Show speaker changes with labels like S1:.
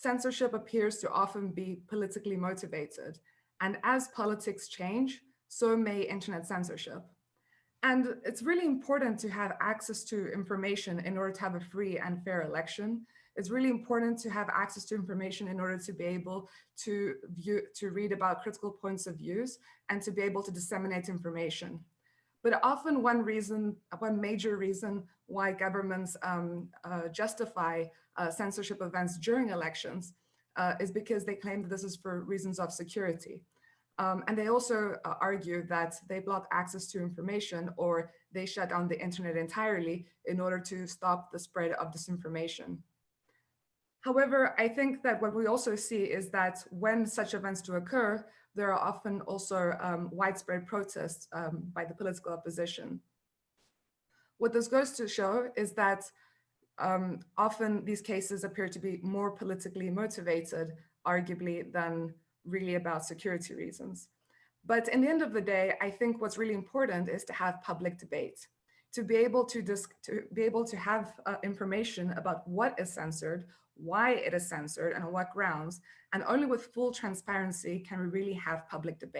S1: censorship appears to often be politically motivated. And as politics change, so may internet censorship. And it's really important to have access to information in order to have a free and fair election. It's really important to have access to information in order to be able to view, to read about critical points of views and to be able to disseminate information. But often one reason, one major reason why governments um, uh, justify uh, censorship events during elections uh, is because they claim that this is for reasons of security. Um, and they also uh, argue that they block access to information or they shut down the internet entirely in order to stop the spread of disinformation. However, I think that what we also see is that when such events do occur, there are often also um, widespread protests um, by the political opposition. What this goes to show is that um, often these cases appear to be more politically motivated, arguably, than really about security reasons. But in the end of the day, I think what's really important is to have public debate, to be able to, to be able to have uh, information about what is censored, why it is censored and on what grounds. And only with full transparency can we really have public debate.